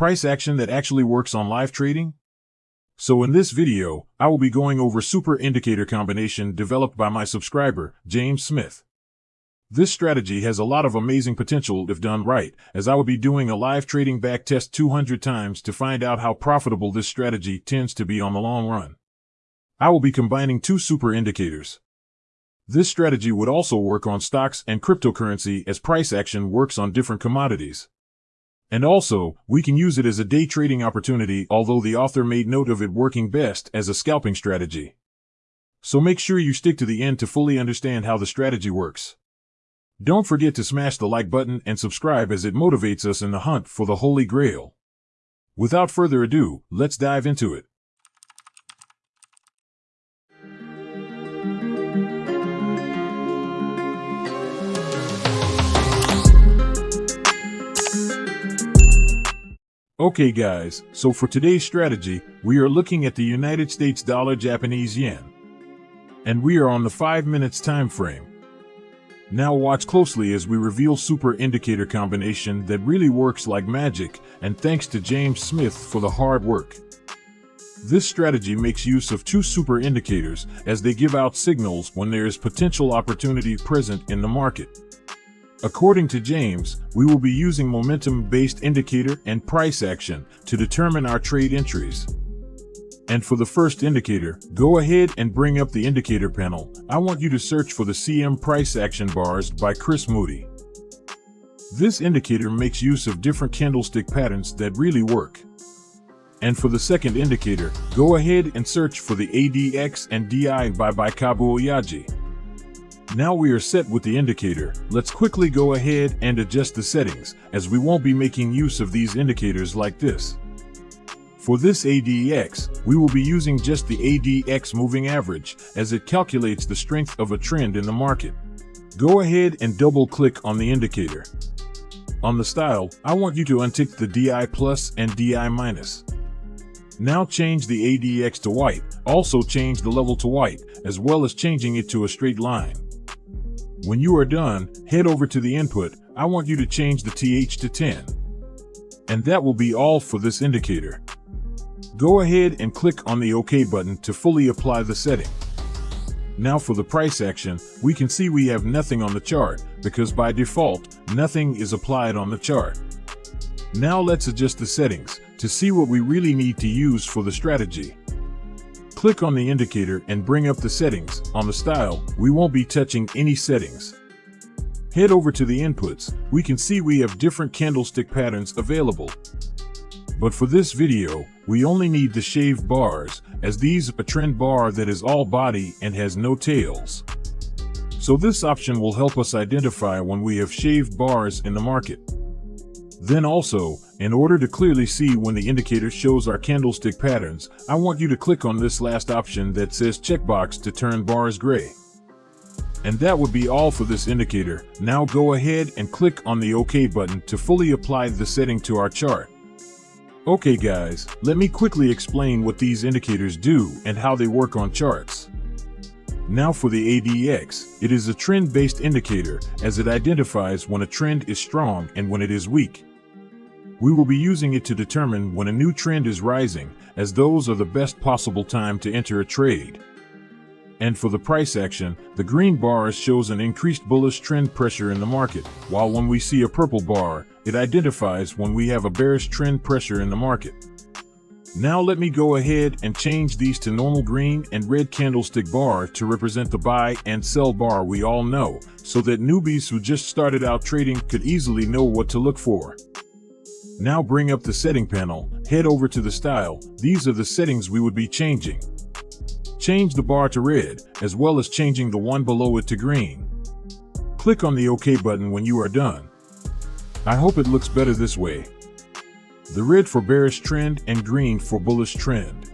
price action that actually works on live trading? So in this video, I will be going over super indicator combination developed by my subscriber, James Smith. This strategy has a lot of amazing potential if done right, as I will be doing a live trading back test 200 times to find out how profitable this strategy tends to be on the long run. I will be combining two super indicators. This strategy would also work on stocks and cryptocurrency as price action works on different commodities. And also, we can use it as a day trading opportunity although the author made note of it working best as a scalping strategy. So make sure you stick to the end to fully understand how the strategy works. Don't forget to smash the like button and subscribe as it motivates us in the hunt for the Holy Grail. Without further ado, let's dive into it. Okay guys, so for today's strategy, we are looking at the United States dollar Japanese yen. And we are on the 5 minutes time frame. Now watch closely as we reveal super indicator combination that really works like magic and thanks to James Smith for the hard work. This strategy makes use of two super indicators as they give out signals when there is potential opportunity present in the market. According to James, we will be using momentum-based indicator and price action to determine our trade entries. And for the first indicator, go ahead and bring up the indicator panel. I want you to search for the CM price action bars by Chris Moody. This indicator makes use of different candlestick patterns that really work. And for the second indicator, go ahead and search for the ADX and DI by BeikabuOyaji. Now we are set with the indicator, let's quickly go ahead and adjust the settings, as we won't be making use of these indicators like this. For this ADX, we will be using just the ADX moving average, as it calculates the strength of a trend in the market. Go ahead and double click on the indicator. On the style, I want you to untick the DI plus and DI minus. Now change the ADX to white, also change the level to white, as well as changing it to a straight line. When you are done, head over to the input. I want you to change the TH to 10. And that will be all for this indicator. Go ahead and click on the OK button to fully apply the setting. Now for the price action, we can see we have nothing on the chart because by default, nothing is applied on the chart. Now let's adjust the settings to see what we really need to use for the strategy. Click on the indicator and bring up the settings. On the style, we won't be touching any settings. Head over to the inputs. We can see we have different candlestick patterns available. But for this video, we only need the shaved bars, as these are a trend bar that is all body and has no tails. So this option will help us identify when we have shaved bars in the market. Then also, in order to clearly see when the indicator shows our candlestick patterns, I want you to click on this last option that says checkbox to turn bars gray. And that would be all for this indicator. Now go ahead and click on the OK button to fully apply the setting to our chart. Okay guys, let me quickly explain what these indicators do and how they work on charts. Now for the ADX, it is a trend-based indicator as it identifies when a trend is strong and when it is weak. We will be using it to determine when a new trend is rising, as those are the best possible time to enter a trade. And for the price action, the green bar shows an increased bullish trend pressure in the market, while when we see a purple bar, it identifies when we have a bearish trend pressure in the market. Now let me go ahead and change these to normal green and red candlestick bar to represent the buy and sell bar we all know, so that newbies who just started out trading could easily know what to look for. Now bring up the setting panel, head over to the style, these are the settings we would be changing. Change the bar to red, as well as changing the one below it to green. Click on the OK button when you are done. I hope it looks better this way. The red for bearish trend and green for bullish trend.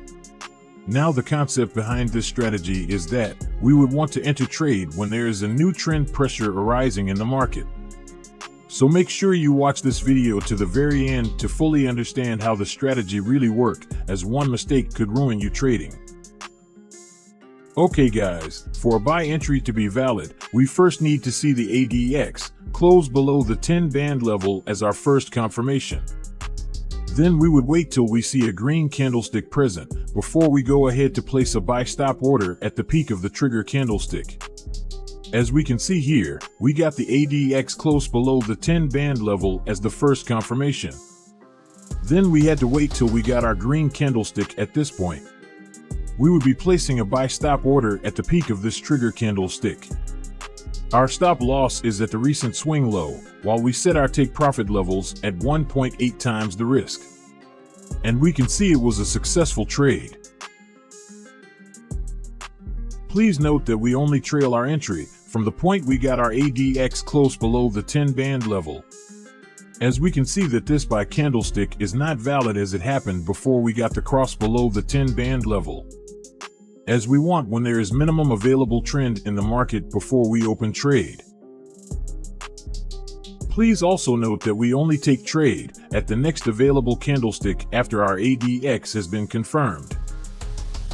Now the concept behind this strategy is that we would want to enter trade when there is a new trend pressure arising in the market. So make sure you watch this video to the very end to fully understand how the strategy really work as one mistake could ruin you trading. Okay guys, for a buy entry to be valid, we first need to see the ADX close below the 10 band level as our first confirmation. Then we would wait till we see a green candlestick present before we go ahead to place a buy stop order at the peak of the trigger candlestick. As we can see here, we got the ADX close below the 10 band level as the first confirmation. Then we had to wait till we got our green candlestick at this point. We would be placing a buy stop order at the peak of this trigger candlestick. Our stop loss is at the recent swing low, while we set our take profit levels at 1.8 times the risk. And we can see it was a successful trade. Please note that we only trail our entry from the point we got our ADX close below the 10 band level. As we can see that this buy candlestick is not valid as it happened before we got the cross below the 10 band level as we want when there is minimum available trend in the market before we open trade. Please also note that we only take trade at the next available candlestick after our ADX has been confirmed.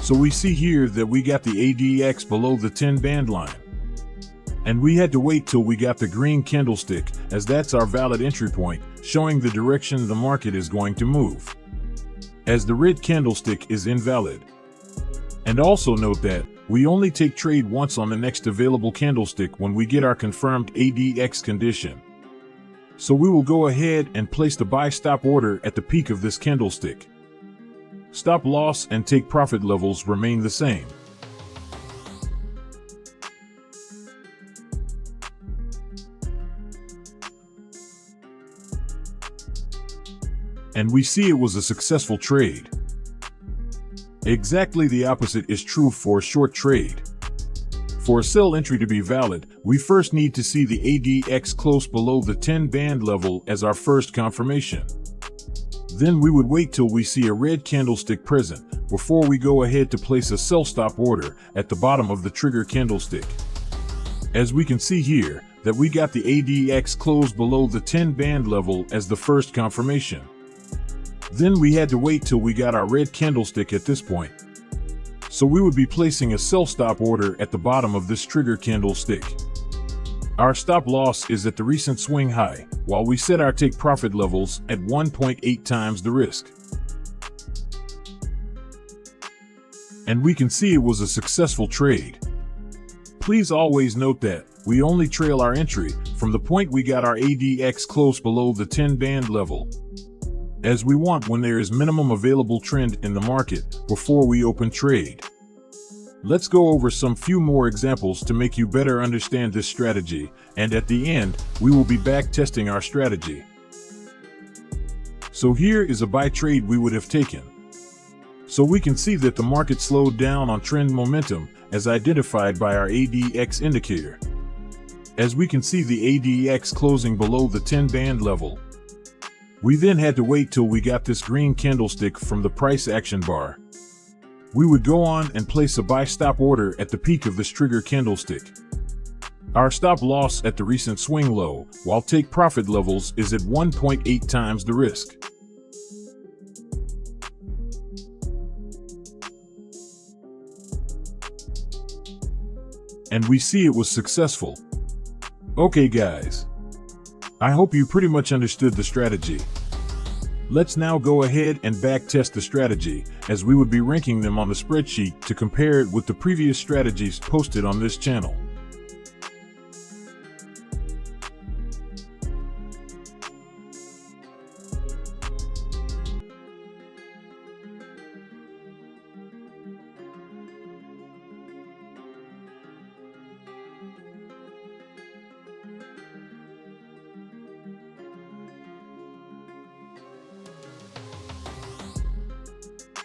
So we see here that we got the ADX below the 10 band line. And we had to wait till we got the green candlestick as that's our valid entry point, showing the direction the market is going to move. As the red candlestick is invalid, and also note that we only take trade once on the next available candlestick when we get our confirmed ADX condition. So we will go ahead and place the buy stop order at the peak of this candlestick. Stop loss and take profit levels remain the same. And we see it was a successful trade. Exactly the opposite is true for a short trade. For a sell entry to be valid, we first need to see the ADX close below the 10 band level as our first confirmation. Then we would wait till we see a red candlestick present before we go ahead to place a sell stop order at the bottom of the trigger candlestick. As we can see here, that we got the ADX close below the 10 band level as the first confirmation. Then we had to wait till we got our red candlestick at this point. So we would be placing a sell stop order at the bottom of this trigger candlestick. Our stop loss is at the recent swing high, while we set our take profit levels at 1.8 times the risk. And we can see it was a successful trade. Please always note that we only trail our entry from the point we got our ADX close below the 10 band level as we want when there is minimum available trend in the market before we open trade. Let's go over some few more examples to make you better understand this strategy, and at the end, we will be back testing our strategy. So here is a buy trade we would have taken. So we can see that the market slowed down on trend momentum as identified by our ADX indicator. As we can see the ADX closing below the 10 band level, we then had to wait till we got this green candlestick from the price action bar. We would go on and place a buy stop order at the peak of this trigger candlestick. Our stop loss at the recent swing low, while take profit levels is at 1.8 times the risk. And we see it was successful. Okay guys, I hope you pretty much understood the strategy. Let's now go ahead and backtest the strategy, as we would be ranking them on the spreadsheet to compare it with the previous strategies posted on this channel.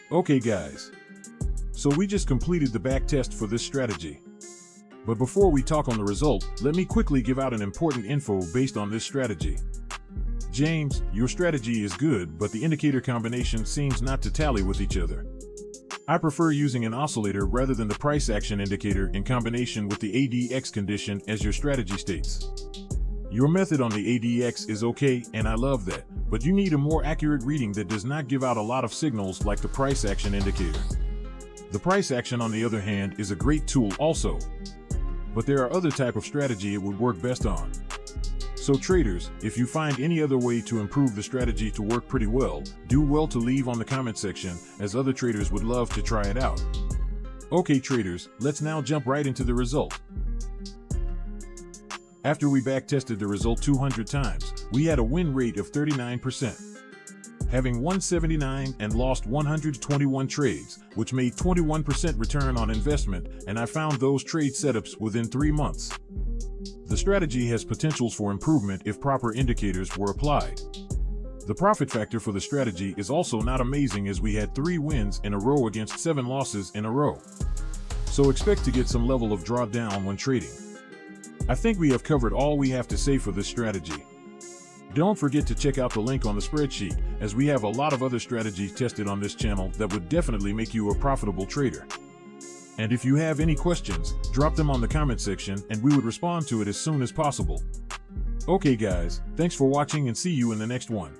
Okay guys, so we just completed the back test for this strategy. But before we talk on the result, let me quickly give out an important info based on this strategy. James, your strategy is good, but the indicator combination seems not to tally with each other. I prefer using an oscillator rather than the price action indicator in combination with the ADX condition as your strategy states. Your method on the ADX is okay, and I love that, but you need a more accurate reading that does not give out a lot of signals like the price action indicator. The price action, on the other hand, is a great tool also, but there are other type of strategy it would work best on. So traders, if you find any other way to improve the strategy to work pretty well, do well to leave on the comment section as other traders would love to try it out. Okay traders, let's now jump right into the result. After we backtested the result 200 times, we had a win rate of 39%. Having 179 and lost 121 trades, which made 21% return on investment, and I found those trade setups within three months. The strategy has potentials for improvement if proper indicators were applied. The profit factor for the strategy is also not amazing as we had three wins in a row against seven losses in a row. So expect to get some level of drawdown when trading. I think we have covered all we have to say for this strategy. Don't forget to check out the link on the spreadsheet, as we have a lot of other strategies tested on this channel that would definitely make you a profitable trader. And if you have any questions, drop them on the comment section and we would respond to it as soon as possible. Okay guys, thanks for watching and see you in the next one.